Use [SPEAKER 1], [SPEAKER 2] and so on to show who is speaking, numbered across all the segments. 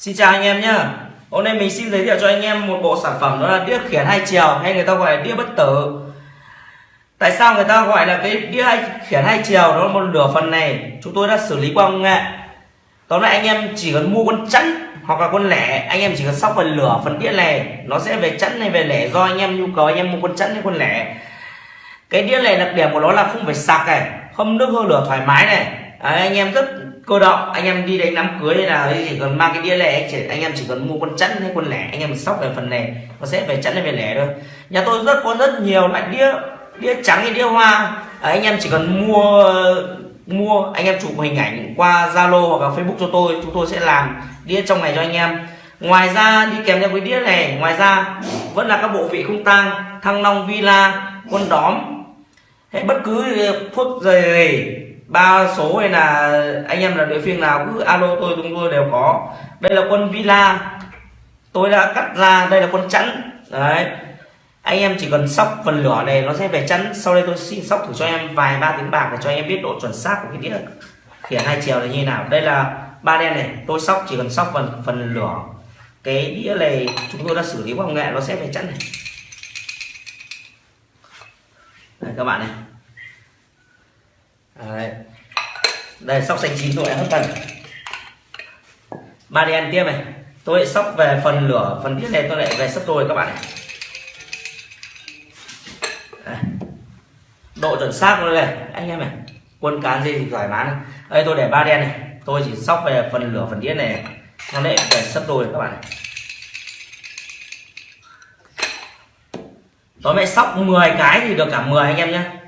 [SPEAKER 1] Xin chào anh em nhé. Hôm nay mình xin giới thiệu cho anh em một bộ sản phẩm đó là đĩa khiển hai chiều hay người ta gọi là đĩa bất tử. Tại sao người ta gọi là cái đĩa hai, khiển hai chiều? Đó là một nửa phần này chúng tôi đã xử lý qua công nghệ. Tóm lại anh em chỉ cần mua con chẵn hoặc là con lẻ anh em chỉ cần sóc phần lửa phần đĩa này nó sẽ về chẵn hay về lẻ do anh em nhu cầu anh em mua con chẵn hay con lẻ. Cái đĩa này đặc điểm của nó là không phải sạc này không nước hơi lửa thoải mái này. À, anh em rất cơ động anh em đi đánh đám cưới hay là chỉ cần mang cái đĩa lẻ anh, chỉ, anh em chỉ cần mua con chẵn hay con lẻ anh em sóc về phần này nó sẽ về chẵn hay về lẻ thôi. Nhà tôi rất có rất nhiều loại đĩa đĩa trắng hay đĩa hoa. À, anh em chỉ cần mua mua anh em chụp hình ảnh qua Zalo hoặc là Facebook cho tôi chúng tôi sẽ làm đĩa trong này cho anh em. Ngoài ra đi kèm theo với đĩa này ngoài ra vẫn là các bộ vị không tang thăng long villa con đóm hay bất cứ phút gì ba số hay là anh em là địa phương nào cứ alo tôi, chúng tôi đều có. Đây là quân villa. Tôi đã cắt ra, đây là quân chẵn đấy. Anh em chỉ cần sóc phần lửa này, nó sẽ về chẵn sau đây tôi xin sóc thử cho em vài ba tiếng bạc để cho em biết độ chuẩn xác của cái đĩa. Khiển hai chiều là như nào. Đây là ba đen này. Tôi sóc, chỉ cần sóc phần phần lửa. Cái đĩa này chúng tôi đã xử lý công nghệ, nó sẽ về chẵn này. Đây, các bạn này. Đấy. đây, sóc xanh chín tôi đã hấp tần ba đen tiếp này. Tôi lại sóc về phần lửa, phần đĩa này tôi lại về sấp đôi các bạn này. Độ chuẩn xác luôn này, anh em này. Quân cán gì thì thoải mái này. Đây, tôi để ba đen này. Tôi chỉ sóc về phần lửa, phần đĩa này. Nó lại về sấp đôi các bạn này. Tối mẹ sóc 10 cái thì được cả 10 anh em nhé.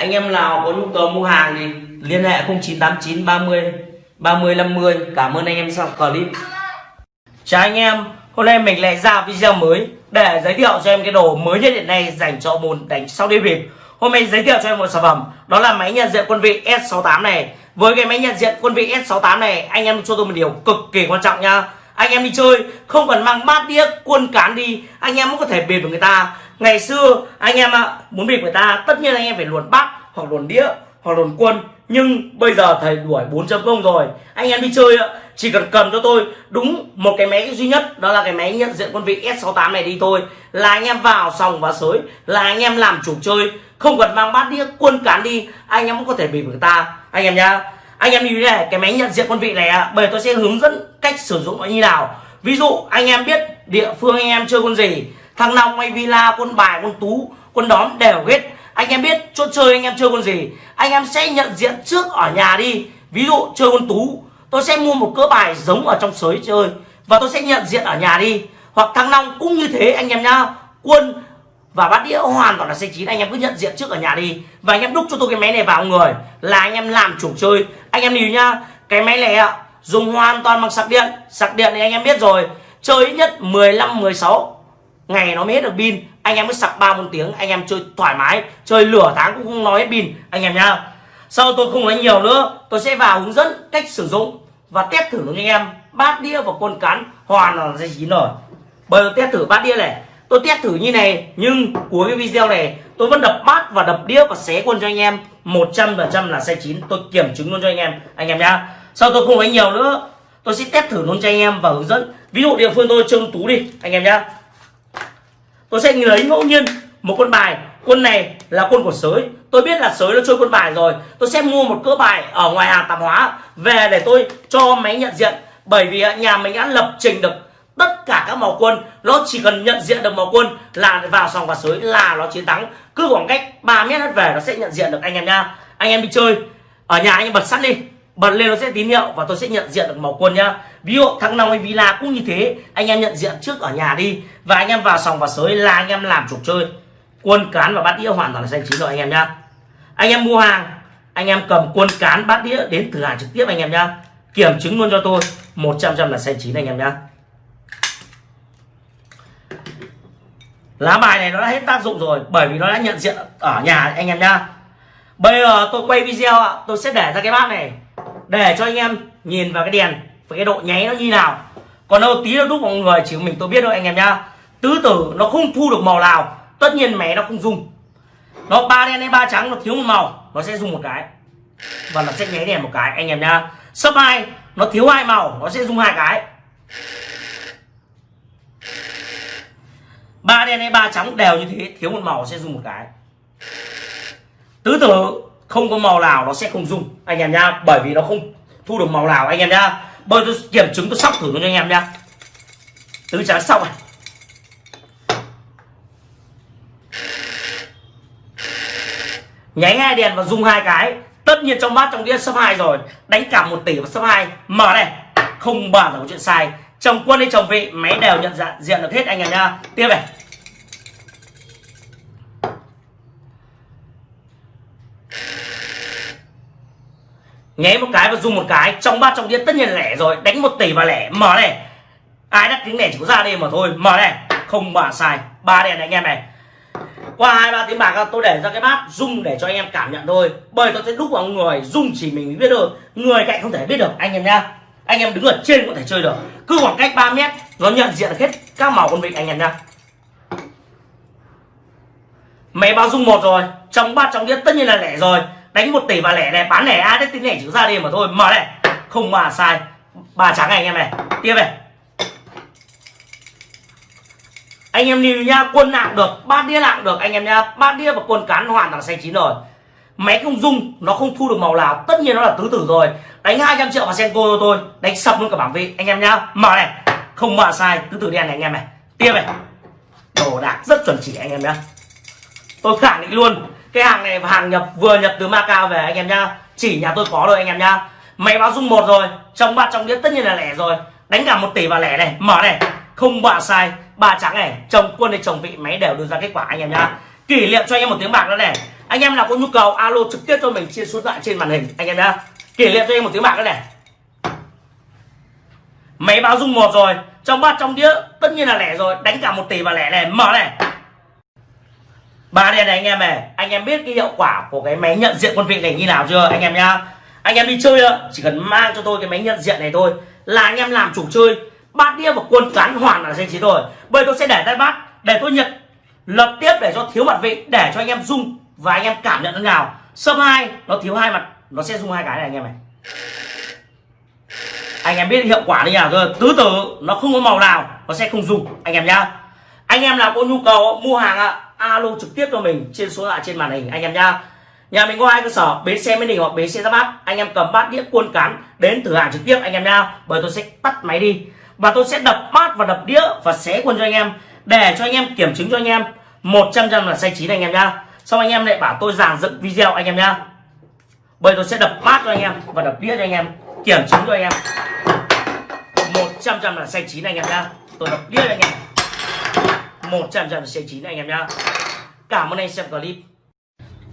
[SPEAKER 1] Anh em nào có nhu cầu mua hàng thì liên hệ 0989 30 30 50 Cảm ơn anh em xem clip. Chào anh em, Hôm nay mình lại ra video mới Để giới thiệu cho em cái đồ mới nhất hiện nay Dành cho môn đánh sau đi bịp. Hôm nay giới thiệu cho em một sản phẩm, Đó là máy nhận diện quân vị S68 này. Với cái máy nhận diện quân vị S68 này, Anh em cho tôi một điều cực kỳ quan trọng nha. Anh em đi chơi, không cần mang bát đĩa, quân cán đi, anh em cũng có thể bịp được người ta ngày xưa, anh em ạ, muốn bịp người ta, tất nhiên anh em phải luồn bát hoặc luồn đĩa, hoặc luồn quân. Nhưng bây giờ thầy đuổi 4.0 rồi. Anh em đi chơi ạ, chỉ cần cầm cho tôi. Đúng một cái máy duy nhất, đó là cái máy nhận diện quân vị S68 này đi thôi. Là anh em vào sòng và sới, là anh em làm chủ chơi. Không cần mang bát đĩa, quân cán đi, anh em cũng có thể bịp người ta. Anh em nhá, anh em như thế này, cái máy nhận diện quân vị này ạ, bây tôi sẽ hướng dẫn cách sử dụng nó như nào. Ví dụ, anh em biết địa phương anh em chơi con gì thằng long hay villa quân bài quân tú quân đóm đều hết. Anh em biết chỗ chơi anh em chơi con gì? Anh em sẽ nhận diện trước ở nhà đi. Ví dụ chơi con tú, tôi sẽ mua một cỡ bài giống ở trong sới chơi và tôi sẽ nhận diện ở nhà đi. Hoặc thằng long cũng như thế anh em nhá. Quân và bát đĩa hoàn toàn là xe chín, anh em cứ nhận diện trước ở nhà đi. Và anh em đúc cho tôi cái máy này vào người, là anh em làm chủ chơi. Anh em nhìn nhá, cái máy này ạ, dùng hoàn toàn bằng sạc điện. Sạc điện thì anh em biết rồi, chơi ít nhất 15 16 ngày nó mới hết được pin. Anh em mới sạc ba bốn tiếng, anh em chơi thoải mái. Chơi lửa tháng cũng không nói hết pin, anh em nhá. Sau tôi không nói nhiều nữa, tôi sẽ vào hướng dẫn cách sử dụng và test thử luôn anh em. Bát đĩa và con cán hoàn là dây chín rồi bây giờ test thử bát đĩa này. Tôi test thử như này, nhưng cuối cái video này, tôi vẫn đập bát và đập đĩa và xé quân cho anh em. 100% là sai chín. Tôi kiểm chứng luôn cho anh em anh em nhá. Sau tôi không nói nhiều nữa, tôi sẽ test thử luôn cho anh em và hướng dẫn. Ví dụ địa phương tôi trông tú đi, anh em nhá tôi sẽ lấy ngẫu nhiên một con bài. Quân này là quân của sới. Tôi biết là sới nó chơi quân bài rồi. Tôi sẽ mua một cỡ bài ở ngoài hàng tạp hóa về để tôi cho máy nhận diện. Bởi vì nhà mình đã lập trình được tất cả các màu quân. Nó chỉ cần nhận diện được màu quân là vào sòng và sới là nó chiến thắng. Cứ khoảng cách 3 mét hết về nó sẽ nhận diện được anh em nha. Anh em đi chơi. Ở nhà anh em bật sắt đi bật lên nó sẽ tín hiệu và tôi sẽ nhận diện được màu quân nhá. Ví dụ, thằng nào hay villa cũng như thế. Anh em nhận diện trước ở nhà đi. Và anh em vào sòng và sới là anh em làm trục chơi. Quân cán và bát đĩa hoàn toàn là xanh chín rồi anh em nhá. Anh em mua hàng, anh em cầm quân cán, bát đĩa đến thử hàng trực tiếp anh em nhá. Kiểm chứng luôn cho tôi. 100 trăm là xanh chín anh em nhá. Lá bài này nó đã hết tác dụng rồi, bởi vì nó đã nhận diện ở nhà anh em nhá. Bây giờ tôi quay video ạ, tôi sẽ để ra cái bát này để cho anh em nhìn vào cái đèn và cái độ nháy nó như nào. Còn đâu tí nó đúc mọi người chỉ mình tôi biết thôi anh em nhá. Tứ tử nó không thu được màu nào, tất nhiên mẹ nó không dùng. Nó ba đen hay ba trắng nó thiếu một màu, nó sẽ dùng một cái. Và nó sẽ nháy đèn một cái, anh em nhá. Sấp hai, nó thiếu hai màu, nó sẽ dùng hai cái. Ba đen hay ba trắng đều như thế, thiếu một màu sẽ dùng một cái. Tứ tử không có màu nào nó sẽ không dùng anh em nhá. Bởi vì nó không thu được màu nào, anh em nhá. Bây tôi kiểm chứng, tôi sóc thử cho anh em nhá. Tứ trắng xong này. Nháy hai đèn và dùng hai cái. Tất nhiên trong bát trong đĩa sấp hai rồi. Đánh cả một tỷ và sấp hai. Mở này. Không bao giờ có chuyện sai. Chồng quân hay chồng vị, máy đều nhận dạng, diện được hết, anh em nha tiếp này. Nhé một cái và dùng một cái, trong bát trong đĩa tất nhiên lẻ rồi. Đánh một tỷ và lẻ. Mở này. Ai đắt tiếng lẻ chỉ có ra đây mà thôi. Mở này. Không bà sai. Ba đèn này anh em này. Qua hai, ba tiếng bạc, tôi để ra cái bát, rung để cho anh em cảm nhận thôi. Bởi tôi sẽ đúc vào người, rung chỉ mình biết được. Người cạnh không thể biết được, anh em nhá. Anh em đứng ở trên có thể chơi được. Cứ khoảng cách 3 mét, nó nhận diện hết các màu con vịt anh em nhá. Máy báo rung một rồi. Trong bát trong đĩa tất nhiên là lẻ rồi đánh một tỷ và lẻ này, bán lẻ ai đấy tính lẻ chữ ra đi mà thôi. Mở này. Không mà sai. Ba trắng này anh em này. Tiếp này. Anh em nhìn nha, quân nặng được, bát đĩa nặng được. Anh em nha, bát đĩa và quân cán hoàn toàn xanh chín rồi. Máy không dung nó không thu được màu nào. Tất nhiên nó là tứ tử rồi. Đánh 200 triệu vào senko cho tôi. Đánh sập luôn cả bảng vị anh em nhá mở này. Không mở sai, tứ tử đen này anh em này. Tiếp này. Đồ đạc rất chuẩn chỉ anh em nhá. Tôi khẳng định luôn cái hàng này hàng nhập, vừa nhập từ Macau về anh em nhá. Chỉ nhà tôi có rồi anh em nhá. Máy báo dung một rồi, trong bát trong đĩa tất nhiên là lẻ rồi. Đánh cả một tỷ vào lẻ này, mở này. Không bạ sai, ba trắng này, chồng quân hay chồng vị, máy đều đưa ra kết quả anh em nhá. Kỷ niệm cho anh em một tiếng bạc đó này. Anh em nào có nhu cầu, alo trực tiếp cho mình, chia số lại thoại trên màn hình, anh em nhá. Kỷ niệm cho em một tiếng bạc đó này. Máy báo dung một rồi, trong bát trong đĩa tất nhiên là lẻ rồi. Đánh cả một tỷ và lẻ này, mở này ba đen này anh em này, anh em biết cái hiệu quả của cái máy nhận diện quân vị này như nào chưa, anh em nhá? Anh em đi chơi chỉ cần mang cho tôi cái máy nhận diện này thôi, là anh em làm chủ chơi. Bát đĩa và quân cán hoàn là danh trí rồi. Bây tôi sẽ để tay bát, để tôi nhận, lập tiếp để cho thiếu mặt vị, để cho anh em dung và anh em cảm nhận thế nào. Sâm hai, nó thiếu hai mặt, nó sẽ dùng hai cái này anh em này. Anh em biết hiệu quả như nào rồi tứ tử, nó không có màu nào, nó sẽ không dùng anh em nhá. Anh em nào có nhu cầu mua hàng ạ alo trực tiếp cho mình trên số lạ trên màn hình, anh em nhá. Nhà mình có hai cơ sở bến xe mới đình hoặc bến xe ra bát. Anh em cầm bát đĩa cuôn cán đến thử hàng trực tiếp, anh em nhá. Bởi tôi sẽ tắt máy đi. Và tôi sẽ đập bát và đập đĩa và xé quân cho anh em, để cho anh em kiểm chứng cho anh em. 100 trăm là sai chín anh em nhá. Xong anh em lại bảo tôi giảng dựng video, anh em nhá. Bởi tôi sẽ đập bát cho anh em và đập đĩa cho anh em, kiểm chứng cho anh em. 100 trăm là sai chín anh em nhá. Tôi đập đĩa cho anh em. 100 trăm là xay chín anh em nhá. Cảm ơn anh xem clip.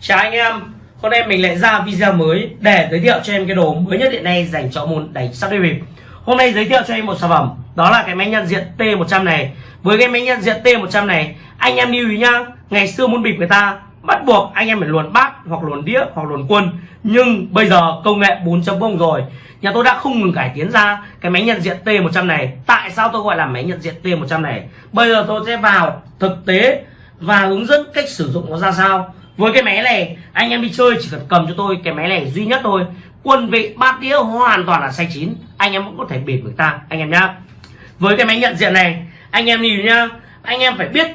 [SPEAKER 1] Chào anh em. Hôm nay mình lại ra video mới để giới thiệu cho em cái đồ mới nhất hiện nay dành cho môn đánh sắp đi bịp. Hôm nay giới thiệu cho em một sản phẩm, Đó là cái máy nhận diện T100 này. Với cái máy nhận diện T100 này, Anh em lưu ý nhá, Ngày xưa muốn bịp người ta Bắt buộc anh em phải luồn bát hoặc luồn đĩa hoặc luồn quân. Nhưng bây giờ công nghệ 4.0 rồi. Nhà tôi đã không ngừng cải tiến ra Cái máy nhận diện T100 này. Tại sao tôi gọi là máy nhận diện T100 này? Bây giờ tôi sẽ vào thực tế Và hướng dẫn cách sử dụng nó ra sao. Với cái máy này, anh em đi chơi chỉ cần cầm cho tôi cái máy này duy nhất thôi. Quân vị bát đĩa hoàn toàn là xay chín. Anh em cũng có thể bịp người ta, anh em nhá. Với cái máy nhận diện này, anh em nhìn nhá. Anh em phải biết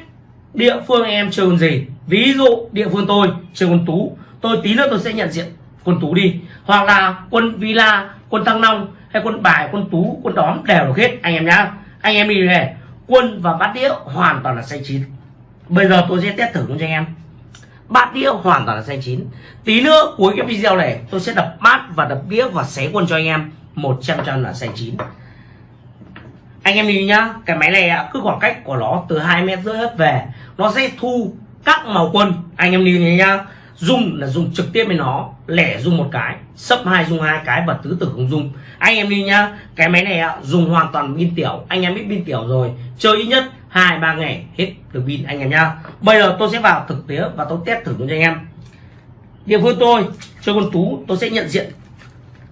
[SPEAKER 1] địa phương anh em chơi gì ví dụ địa phương tôi chơi quân tú, tôi tí nữa tôi sẽ nhận diện quân tú đi. Hoặc là quân villa, quân thăng long hay quân bài, quân tú, quân đóm đều được hết. Anh em nhá, anh em đi này quân và bát đĩa hoàn toàn là xanh chín. Bây giờ tôi sẽ test thử luôn cho anh em. Bát đĩa hoàn toàn là xanh chín. Tí nữa cuối cái video này, tôi sẽ đập bát và đập đĩa và xé quân cho anh em. 100 trăm là xanh chín. Anh em nhìn nhá, cái máy này cứ khoảng cách của nó từ hai mét rưỡi hết về, nó sẽ thu các màu quân, anh em nhìn nhá. Dùng là dùng trực tiếp với nó, lẻ dùng một cái, sấp hai dùng hai cái và tứ tử không dùng anh em đi nhá, cái máy này dùng hoàn toàn pin tiểu. Anh em biết pin tiểu rồi, chơi ít nhất hai, ba ngày, hết được pin, anh em nhá. Bây giờ tôi sẽ vào thực tế và tôi test thử cho anh em. Địa phương tôi, chơi con tú, tôi sẽ nhận diện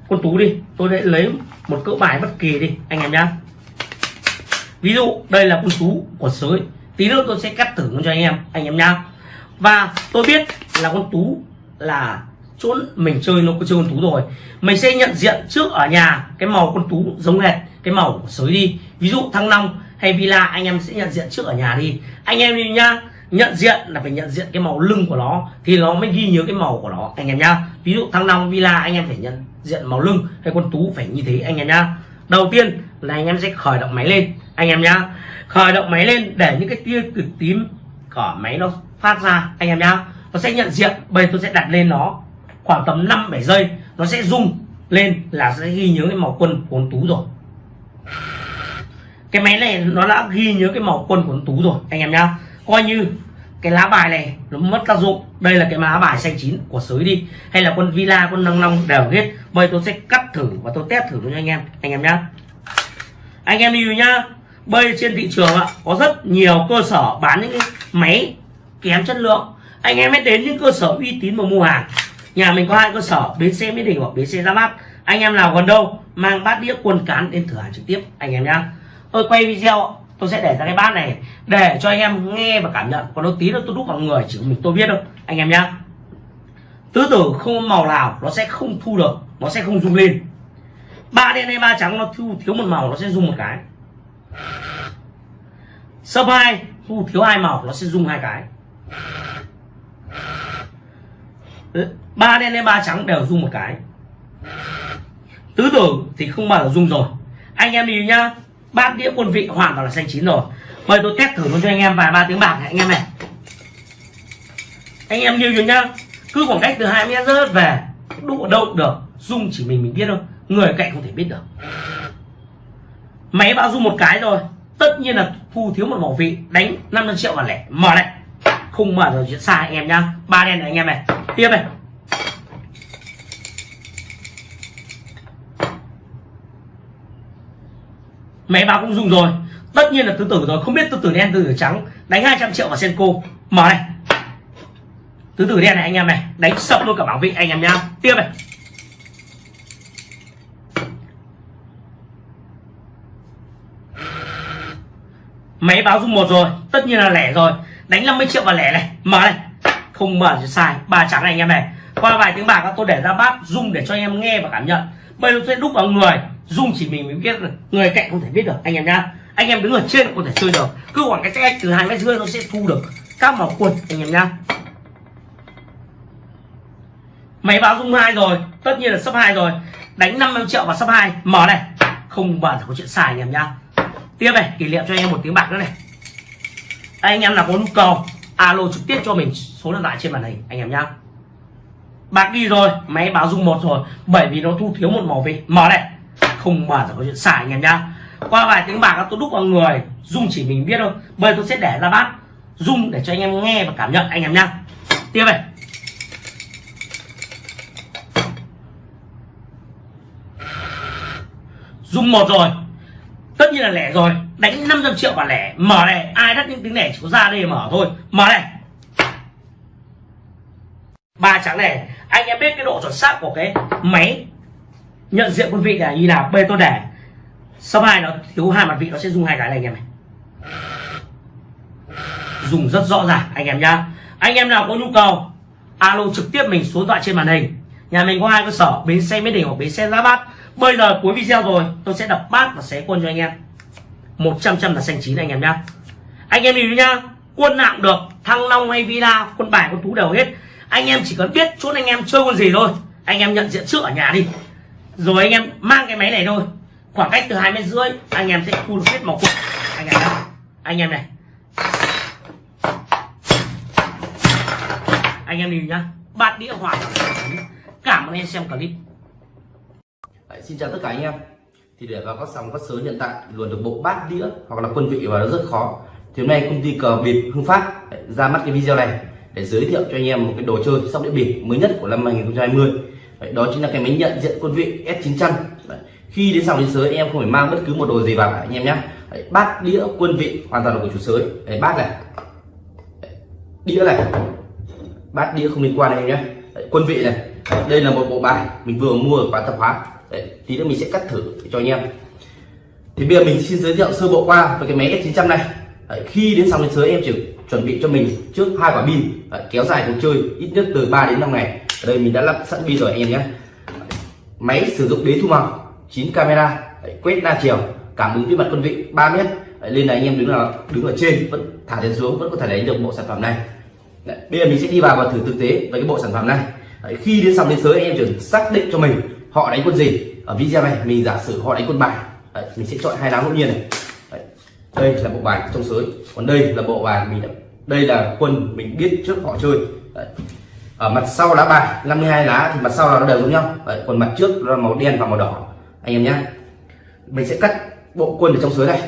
[SPEAKER 1] con tú đi. Tôi sẽ lấy một cỡ bài bất kỳ đi, anh em nhá. Ví dụ, đây là con tú của sới tí nữa tôi sẽ cắt thử cho anh em anh em nhá. Và tôi biết là con tú là chỗ mình chơi, nó có chơi con tú rồi. Mình sẽ nhận diện trước ở nhà, cái màu con tú giống hệt, cái màu của sới đi. Ví dụ thăng long hay villa, anh em sẽ nhận diện trước ở nhà đi. Anh em đi nhá, nhận diện là phải nhận diện cái màu lưng của nó, thì nó mới ghi nhớ cái màu của nó, anh em nhá. Ví dụ thăng long, villa, anh em phải nhận diện màu lưng hay con tú phải như thế, anh em nhá. Đầu tiên là anh em sẽ khởi động máy lên, anh em nhá khởi động máy lên để những cái tia cực tím của máy nó phát ra, anh em nhá. Nó sẽ nhận diện, bây tôi sẽ đặt lên nó khoảng tầm 5 7 giây. Nó sẽ rung lên là sẽ ghi nhớ cái màu quân của tú rồi. Cái máy này nó đã ghi nhớ cái màu quân của tú rồi, anh em nhá. Coi như cái lá bài này nó mất tác dụng. Đây là cái lá bài xanh chín của sới đi. Hay là quân villa, quân năng long đều hết. Bây tôi sẽ cắt thử và tôi test thử cho anh em anh em nhá. Anh em lưu nhá bây trên thị trường ạ, có rất nhiều cơ sở bán những cái máy kém chất lượng. Anh em hãy đến những cơ sở uy tín mà mua hàng. Nhà mình có hai cơ sở, bến xe mỹ đình hoặc bến xe ra bát anh em nào gần đâu, mang bát đĩa quần cán đến thử hàng trực tiếp, anh em nhá. Tôi quay video tôi sẽ để ra cái bát này để cho anh em nghe và cảm nhận. Còn nó tí nữa tôi đúc vào người, chỉ có mình tôi biết đâu anh em nhá. Tứ tử không có màu nào nó sẽ không thu được, nó sẽ không rung lên. Ba đen hay ba trắng nó thu, thiếu một màu nó sẽ rung một cái sấp hai thu thiếu hai màu nó sẽ rung hai cái. Ba đen lên ba trắng đều rung một cái. Tứ tử thì không bao giờ rung rồi. Anh em đi nhá, bát đĩa quân vị hoàn toàn là xanh chín rồi. Mời tôi test thử luôn cho anh em vài ba tiếng bạc này, anh em này. Anh em lưu nhớ nhá, cứ khoảng cách từ hai mét rớt về đụng ở đâu được Dung chỉ mình mình biết thôi. Người cạnh không thể biết được máy bao dung một cái rồi tất nhiên là thu thiếu một bảo vị. Đánh 500 triệu vào lẻ. Mở này. Không mở rồi, chuyện sai anh em nhá. Ba đen này anh em này. Tiếp này. Máy báo cũng dùng rồi. Tất nhiên là tứ tử rồi. Không biết tứ tử đen tứ tử trắng. Đánh 200 triệu vào senko mở này. Tứ tử đen này anh em này. Đánh sập luôn cả bảo vị anh em nhá. Tiếp này. Máy báo dung một rồi, tất nhiên là lẻ rồi. Đánh 50 triệu vào lẻ này. Mở này. Không mở thì sai. Ba trắng này anh em này. Qua vài tiếng bạc tôi để ra bát dung để cho anh em nghe và cảm nhận. Bây giờ sẽ đúc vào người. Dung chỉ mình mới biết được. Người cạnh không thể biết được, anh em nhá. Anh em đứng ở trên có thể chơi được. Cứ khoảng cái cách từ hai mét rưỡi nó sẽ thu được. Các màu quần, anh em nhá. Máy báo dung hai rồi. Tất nhiên là sấp hai rồi. Đánh 50 triệu vào sấp hai. Mở này. Không bao giờ có chuyện xài. anh em nhá tiếp này, kỷ niệm cho anh em một tiếng bạc nữa này. Anh em nào có nhu cầu, alo trực tiếp cho mình số điện thoại trên màn hình, anh em nhá. Bạc đi rồi, máy báo dung một rồi, bởi vì nó thu thiếu một màu vị mở này, không mở là có chuyện xài, anh em nhá. Qua vài tiếng bạc, tôi đúc vào người, dung chỉ mình biết thôi. Bây tôi sẽ để ra bát, dung để cho anh em nghe và cảm nhận, anh em nhá. Tiếp này. Dung một rồi tất nhiên là lẻ rồi. Đánh 500 triệu và lẻ. Mở này, ai đắt những tiếng lẻ chỉ có ra đây mở thôi. Mở này. Ba trắng này, anh em biết cái độ chuẩn xác của cái máy nhận diện quân vị là như nào? Bê tôi để. Sau hai nó thiếu hai mặt vị, nó sẽ dùng hai cái này anh em này. Dùng rất rõ ràng, anh em nhá. Anh em nào có nhu cầu, alo trực tiếp mình số điện thoại trên màn hình nhà mình có hai cơ sở, bến xe mỹ đình hoặc bến xe giá bát. Bây giờ cuối video rồi, tôi sẽ đập bát và xé quân cho anh em. 100 trăm là xanh chín anh em nhá. Anh em hiểu nhá, quân nào cũng được, thăng long hay villa, quân bài, quân tú đều hết. Anh em chỉ cần biết chốt anh em chơi con gì thôi. Anh em nhận diện trước ở nhà đi. Rồi anh em mang cái máy này thôi. Khoảng cách từ hai mét rưỡi, anh em sẽ thu được hết màu quân. Anh em nhá. Anh em này. Anh em hiểu nhá. Bát đĩa hỏa cảm ơn em xem clip.
[SPEAKER 2] Đấy, xin chào tất cả anh em. Thì để vào các sóng các sới hiện tại luồn được bộ bát đĩa hoặc là quân vị và nó rất khó. Thì hôm nay công ty cờ bịp hưng phát ra mắt cái video này để giới thiệu cho anh em một cái đồ chơi sóc đĩa bịp mới nhất của năm 2020 đấy, đó chính là cái máy nhận diện quân vị S900 đấy, khi đến sòng đến sới em không phải mang bất cứ một đồ gì vào anh em nhé. Đấy, bát đĩa quân vị hoàn toàn là của chủ sới. Đấy, bát này. Đấy, đĩa này. Bát đĩa không liên quan đây nhé. Đấy, quân vị này đây là một bộ bài mình vừa mua ở quán tập hóa. Đấy, tí nữa mình sẽ cắt thử cho anh em. Thì bây giờ mình xin giới thiệu sơ bộ qua về cái máy S900 này. Đấy, khi đến xong đến sới em chỉ chuẩn bị cho mình trước hai quả pin. Đấy, kéo dài cuộc chơi ít nhất từ 3 đến 5 ngày. Ở đây mình đã lắp sẵn pin rồi anh em nhé. Máy sử dụng đế thu màu 9 camera Đấy, quét đa chiều cảm ứng với mặt quân vị 3 mét. Đấy, nên là anh em đứng là đứng ở trên vẫn thả đến xuống vẫn có thể lấy được bộ sản phẩm này. Đấy, bây giờ mình sẽ đi vào và thử thực tế với cái bộ sản phẩm này. Đấy, khi đến sòng đến giới anh em chỉ xác định cho mình họ đánh quân gì. Ở video này mình giả sử họ đánh quân bài. Đấy, mình sẽ chọn hai lá ngẫu nhiên này. Đấy, đây là bộ bài trong sới. Còn đây là bộ bài mình đã, đây là quân mình biết trước họ chơi. Đấy. ở mặt sau lá bài 52 lá thì mặt sau là nó đều giống nhau. Đấy, còn mặt trước là màu đen và màu đỏ. Anh em nhé mình sẽ cắt bộ quân ở trong sới này.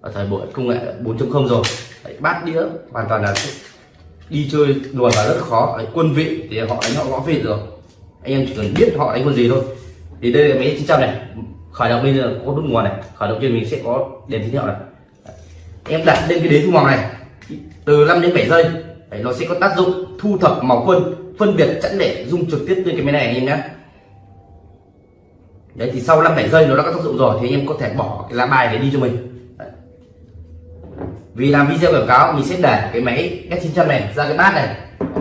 [SPEAKER 2] Ở thời buổi công nghệ 4.0 rồi. Đấy, bát đĩa hoàn toàn là đi chơi đùa là rất khó. Đấy, quân vị thì họ đánh họ gõ vị rồi. Anh em chỉ cần biết họ đánh quân gì thôi. Thì đây là máy 900 này. Khởi động bây giờ có nút nguồn này. Khởi động trên mình sẽ có đèn tín hiệu này. Đấy. em đặt lên cái đế thu màu này. Từ 5 đến 7 giây. Đấy, nó sẽ có tác dụng thu thập màu quân phân biệt chẵn để dung trực tiếp lên cái máy này anh em nhé. Đấy thì sau 5 7 giây nó đã có tác dụng rồi thì anh em có thể bỏ cái lá bài để đi cho mình vì làm video quảng cáo mình sẽ để cái máy S900 này ra cái bát này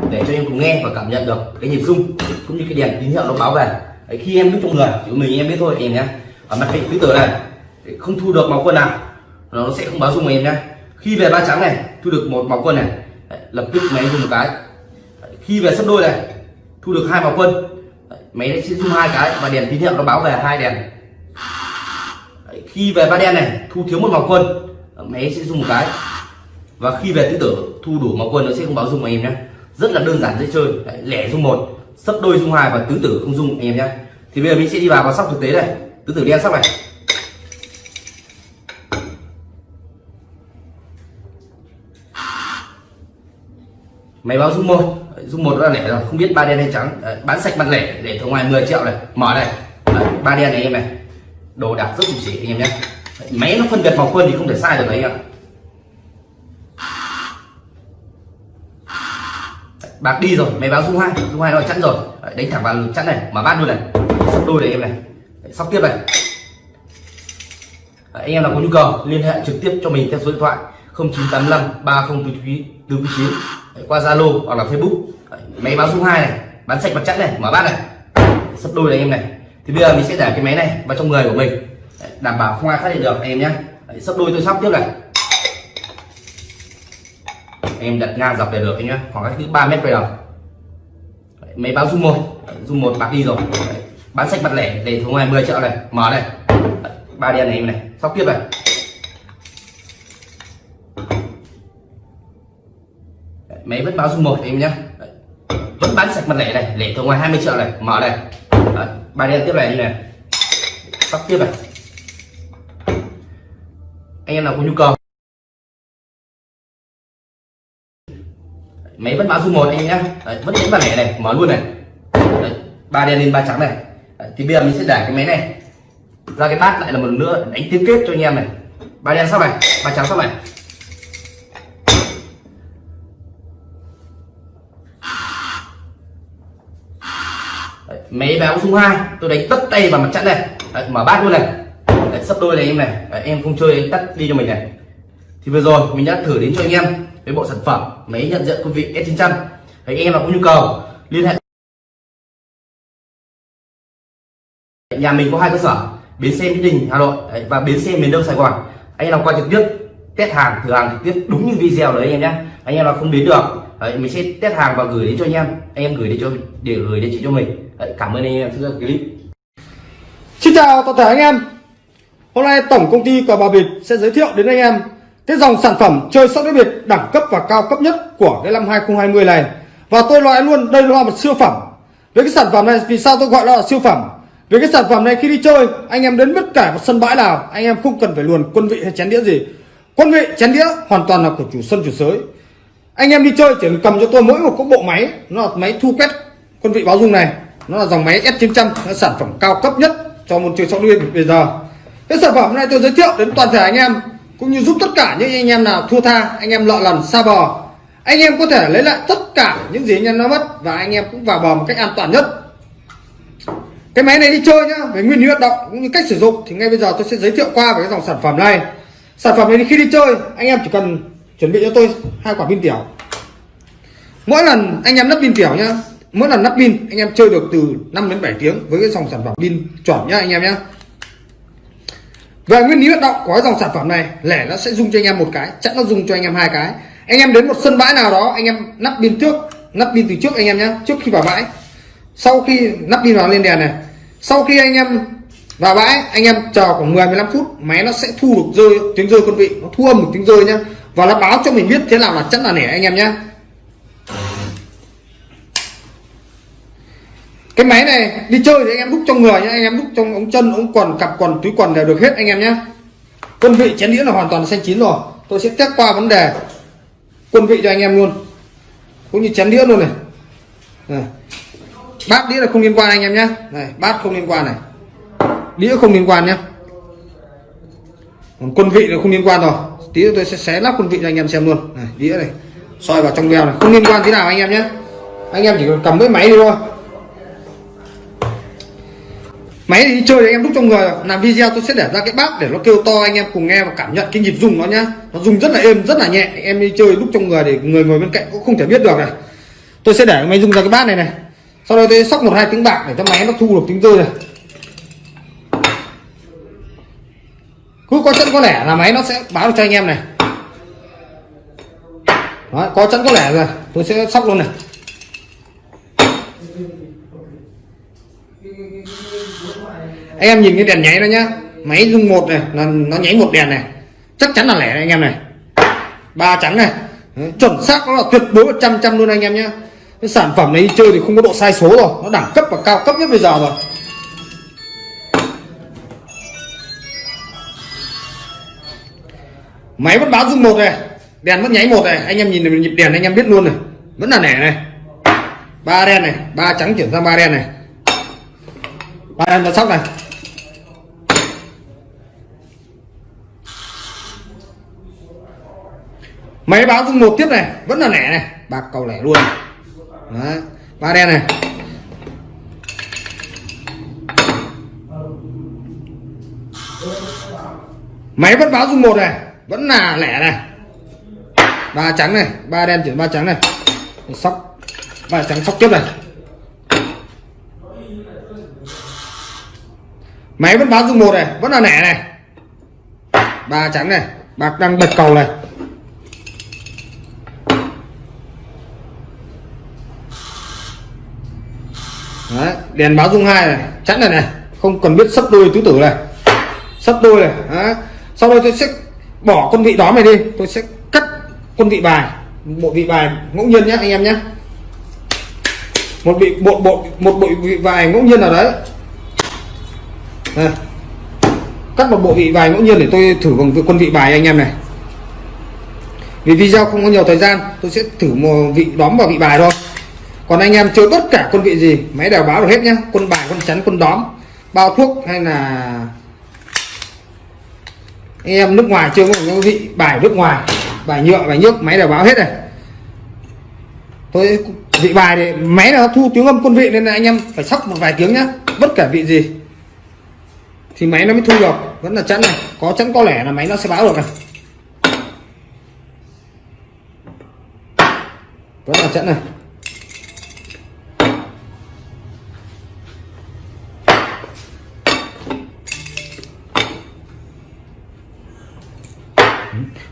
[SPEAKER 2] để cho em cùng nghe và cảm nhận được cái nhịp rung cũng như cái đèn tín hiệu nó báo về. Đấy, khi em biết trong người chỉ mình em biết thôi em nhé ở mặt vị tứ tử này để không thu được màu quân nào nó sẽ không báo rung em nhé khi về ba trắng này thu được một màu quân này đấy, lập tức máy dùng một cái. Đấy, khi về sấp đôi này thu được hai màu quân. Đấy, máy sẽ rung hai cái và đèn tín hiệu nó báo về hai đèn. Đấy, khi về ba đen này thu thiếu một màu quân máy sẽ dùng một cái. Và khi về tứ tử thu đủ màu quân nó sẽ không báo dung anh em nhé rất là đơn giản dễ chơi. Đấy, lẻ dung một sấp đôi dung hai và tứ tử không dung anh em nhé thì bây giờ mình sẽ đi vào vào sóc thực tế này. Tứ tử đen sóc này. Máy báo dung một. Dung một là lẻ rồi không biết ba đen hay trắng. Đấy, bán sạch mặt lẻ để ở ngoài 10 triệu này. Mở này. Ba đen này anh em này. Đồ đạc rất chỉ anh em nhé máy nó phân biệt màu quân thì không thể sai được đấy anh ạ. Bạc đi rồi máy báo dung hai dung hai nó chắn rồi. Đấy, đánh thẳng vào chắn này mở bát luôn này. Sắp đôi này em này. Đấy, sóc tiếp này. Đấy, anh em nào có nhu cầu liên hệ trực tiếp cho mình theo số điện thoại 0985 3049 qua Zalo hoặc là Facebook. Đấy, máy báo dung hai này bán sạch mặt chắn này mở bát này. Sắp đôi này em này. Thì bây giờ mình sẽ để cái máy này vào trong người của mình. Đấy, đảm bảo không ai phát hiện được. Anh em nhé. Sắp đôi tôi sóc tiếp này. Em đặt ngang dọc để được anh nhé. Khoảng cách thứ ba mét về đầu máy báo dung một. Dung một bạc đi rồi. Đấy, bán sạch mặt lẻ để thu ngoài 10 triệu này. Mở này. Ba đen này em này. Sóc tiếp này. Đấy, máy vẫn báo dung một em nhé. Vẫn bán sạch mặt lẻ này lẻ thu ngoài 20 triệu này. Mở này. Đấy, ba đen tiếp này như này. Sóc tiếp này anh em nào có nhu cầu. Máy vẫn báo dung một anh em nhé Đấy, vẫn đánh vào lẻ này mở luôn này. Đấy, ba đen lên ba trắng này. Đấy, thì bây giờ mình sẽ để cái máy này ra cái bát lại là một lần nữa đánh tiếp kết cho anh em này. Ba đen sau này ba trắng sau này. Đấy, máy báo dung hai tôi đánh tất tay vào mặt trận này. Đấy, mở bát luôn này sắp đôi này em này. Đấy, em không chơi em tắt đi cho mình này. Thì vừa rồi mình đã thử đến cho anh em với bộ sản phẩm máy nhận diện quân vị S900 trăm. Anh em nào có nhu cầu liên hệ. Nhà mình có hai cơ sở bến xe mỹ đình hà nội Đấy, và bến xe miền đông sài gòn. Anh em nào qua trực tiếp test hàng thử hàng trực tiếp đúng như video đấy anh em nhé. Anh em nào không đến được Đấy, mình sẽ test hàng và gửi đến cho anh em. Anh em gửi đến cho để gửi đến chị cho mình. Đấy, cảm ơn anh em theo clip.
[SPEAKER 3] Xin chào toàn thể anh em. Hôm nay tổng công ty cờ bạc Việt sẽ giới thiệu đến anh em cái dòng sản phẩm chơi sóc đĩa biệt đẳng cấp và cao cấp nhất của cái năm 2020 này. Và tôi nói luôn, đây là một siêu phẩm. Với cái sản phẩm này, vì sao tôi gọi nó là siêu phẩm? Với cái sản phẩm này khi đi chơi, anh em đến bất kể một sân bãi nào, anh em không cần phải luồn quân vị hay chén đĩa gì. Quân vị, chén đĩa hoàn toàn là của chủ sân, chủ sới. Anh em đi chơi, chỉ cần cầm cho tôi mỗi một cái bộ máy, nó là máy thu quét quân vị báo dung này. Nó là dòng máy S900 nó là sản phẩm cao cấp nhất cho môn chơi sóc đĩa bây giờ cái sản phẩm này tôi giới thiệu đến toàn thể anh em, cũng như giúp tất cả những anh em nào thua tha, anh em lọ lần xa bò. Anh em có thể lấy lại tất cả những gì anh em đã mất và anh em cũng vào bò một cách an toàn nhất. Cái máy này đi chơi nhá, về nguyên lý hoạt động cũng như cách sử dụng, thì ngay bây giờ tôi sẽ giới thiệu qua về cái dòng sản phẩm này. Sản phẩm này khi đi chơi, anh em chỉ cần chuẩn bị cho tôi hai quả pin tiểu. Mỗi lần anh em lắp pin tiểu nhá, mỗi lần lắp pin, anh em chơi được từ 5 đến 7 tiếng với cái dòng sản phẩm pin chuẩn nhá, anh em nhá về nguyên lý hoạt động của cái dòng sản phẩm này, lẻ nó sẽ dùng cho anh em một cái, chắc nó dùng cho anh em hai cái. Anh em đến một sân bãi nào đó, anh em nắp pin trước, nắp pin từ trước anh em nhé trước khi vào bãi. Sau khi nắp pin vào lên đèn này, sau khi anh em vào bãi, anh em chờ khoảng 10 15 phút, máy nó sẽ thu được rơi, tiếng rơi quân vị, nó thu âm một tiếng rơi nhá. Và nó báo cho mình biết thế nào là chắc là nẻ anh em nhé cái máy này đi chơi thì anh em đúc trong người nhá anh em đúc trong ống chân ống quần cặp quần túi quần đều được hết anh em nhé quân vị chén đĩa là hoàn toàn xanh chín rồi. Tôi sẽ test qua vấn đề quân vị cho anh em luôn. Cũng như chén đĩa luôn này, này. bát đĩa là không liên quan anh em nhé này bát không liên quan này. Đĩa không liên quan nhé còn quân vị là không liên quan rồi. Tí nữa tôi sẽ xé lắp quân vị cho anh em xem luôn. Này đĩa này. Soi vào trong veo này. Không liên quan thế nào anh em nhé anh em chỉ cần cầm cái máy đi thôi máy đi chơi anh em đúc trong người làm video tôi sẽ để ra cái bát để nó kêu to anh em cùng nghe và cảm nhận cái nhịp dùng nó nhá. Nó dùng rất là êm rất là nhẹ. Anh em đi chơi đúc trong người để người ngồi bên cạnh cũng không thể biết được này. Tôi sẽ để máy dùng ra cái bát này này. Sau đó tôi sóc một hai tiếng bạc để cho máy nó thu được tiếng rơi này. Cứ có chân có lẻ là máy nó sẽ báo được cho anh em này. Đó, có chân có lẻ rồi. Tôi sẽ sóc luôn này. Anh em nhìn cái đèn nháy đó nhá. Máy dung một này, là nó nháy một đèn này. Chắc chắn là lẻ này anh em này. Ba trắng này. Chuẩn xác, nó là tuyệt đối một trăm trăm luôn anh em nhé cái sản phẩm này đi chơi thì không có độ sai số rồi. Nó đẳng cấp và cao cấp nhất bây giờ rồi. Máy vẫn báo dung một này. Đèn vẫn nháy một này. Anh em nhìn nhịp đèn anh em biết luôn này. Vẫn là nẻ này. Ba đen này. Ba trắng chuyển sang ba đen này ba đen đã sóc này. Máy báo dung một tiếp này, vẫn là lẻ này. Bạc cầu lẻ luôn. Đấy. ba đen này. Máy vẫn báo dung một này, vẫn là lẻ này. Ba trắng này, ba đen chuyển ba trắng này. Sóc, ba trắng sóc tiếp này máy vẫn báo dung một này vẫn là nẻ này. Ba trắng này bạc đang bật cầu này. Đấy, đèn báo dung hai này chắn này này không cần biết sấp đôi tứ tử này. Sấp đôi này Đấy. sau đây tôi sẽ bỏ con vị đó này đi tôi sẽ cắt con vị bài bộ vị bài ngẫu nhiên nhé anh em nhé một bị bộ bộ một bộ vị bài ngẫu nhiên nào đấy đây. cắt một bộ vị bài ngẫu nhiên để tôi thử bằng quân vị bài anh em này. Vì video không có nhiều thời gian, tôi sẽ thử một vị đóm vào vị bài thôi. Còn anh em chơi tất cả quân vị gì, máy đều báo được hết nhá. Quân bài, quân chắn, quân đóm. Bao thuốc hay là anh em nước ngoài chưa có những vị bài nước ngoài, bài nhựa, bài nước máy đều báo hết này. Tôi vị bài thì máy nó thu tiếng âm quân vị nên là anh em phải sóc một vài tiếng nhá. Bất cả vị gì thì máy nó mới thu được. Vẫn là chắn này. Có chắn có lẻ là máy nó sẽ báo được này. Vẫn là chắn này.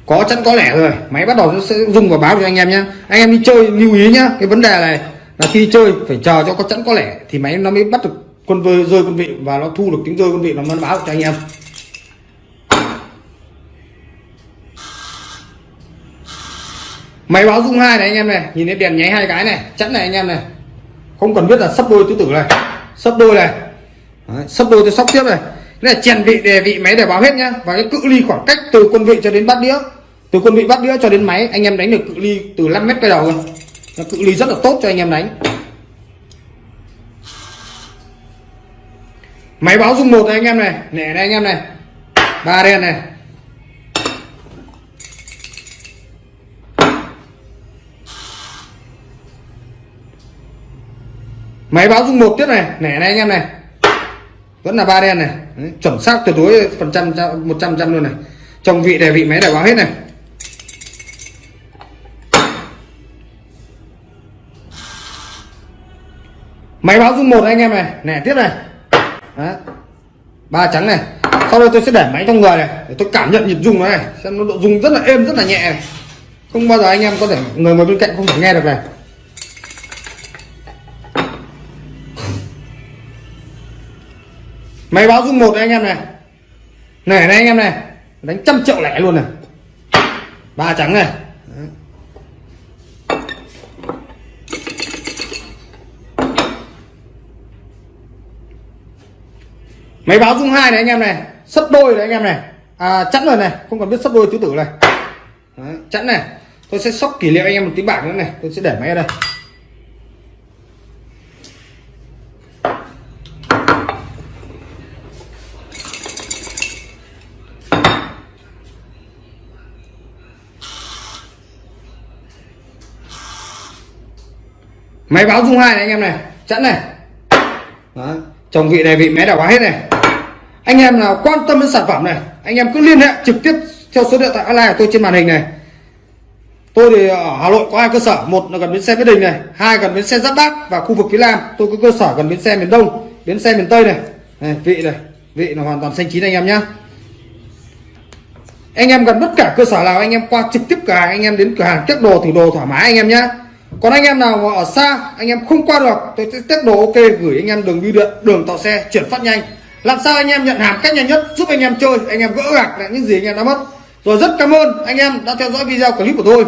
[SPEAKER 3] Có chắn có lẻ rồi. Máy bắt đầu nó sẽ dùng và báo cho anh em nhé anh em đi chơi, lưu ý nhá. Cái vấn đề này là khi chơi phải chờ cho có chắn có lẻ thì máy nó mới bắt được con vơi rơi con vị và nó thu được tiếng rơi con vị nó mới báo cho anh em. Máy báo dung hai này anh em này nhìn thấy đèn nháy hai cái này chắn này anh em này. Không cần biết là sắp đôi tứ tử này sắp đôi này. Đấy, sắp đôi tôi sóc tiếp này. Đây là chèn vị đề vị máy để báo hết nhá và cái cự ly khoảng cách từ quân vị cho đến bát đĩa từ quân vị bát đĩa cho đến máy anh em đánh được cự ly từ 5 mét cái đầu rồi cự ly rất là tốt cho anh em đánh. Máy báo dung một này anh em này. Nẻ này anh em này. Ba đen này. Máy báo dung một tiếp này. Nẻ này anh em này. Vẫn là ba đen này. Đấy, chuẩn xác tuyệt đối phần trăm một trăm trăm luôn này. Trong vị đề vị máy để báo hết này. Máy báo dung một anh em này. Nẻ tiếp này. Đấy. ba trắng này. Sau đây tôi sẽ để máy trong người này, để tôi cảm nhận nhịp rung nó này, xem nó độ rung rất là êm, rất là nhẹ này. Không bao giờ anh em có thể, người ngồi bên cạnh không thể nghe được này. Máy báo rung một này anh em này. Này này anh em này. Đánh trăm triệu lẻ luôn này. Ba trắng này Đấy máy báo dung hai này anh em này sấp đôi này anh em này. À, chẵn rồi này không cần biết sấp đôi tứ tử này. Đấy, chẵn này. Tôi sẽ sóc kỷ niệm anh em một tí bảng nữa này tôi sẽ để máy ở đây. Máy báo dung hai này anh em này chẵn này. Đó. chồng vị này vị máy đảo quá hết này anh em nào quan tâm đến sản phẩm này anh em cứ liên hệ trực tiếp theo số điện thoại online của tôi trên màn hình này tôi thì ở hà nội có hai cơ sở một là gần bến xe mỹ đình này hai gần bến xe giáp bát và khu vực phía nam tôi có cơ sở gần bến xe miền đông bến xe miền tây này, này vị này vị là hoàn toàn xanh chín anh em nhé. anh em gần tất cả cơ sở nào anh em qua trực tiếp cửa hàng anh em đến cửa hàng test đồ thử đồ thoải mái anh em nhé. còn anh em nào mà ở xa anh em không qua được tôi sẽ test đồ ok gửi anh em đường bưu điện đường tàu xe chuyển phát nhanh làm sao anh em nhận hàng cách nhanh nhất, giúp anh em chơi, anh em gỡ gạc lại những gì anh em đã mất. Rồi rất cảm ơn anh em đã theo dõi video clip của tôi.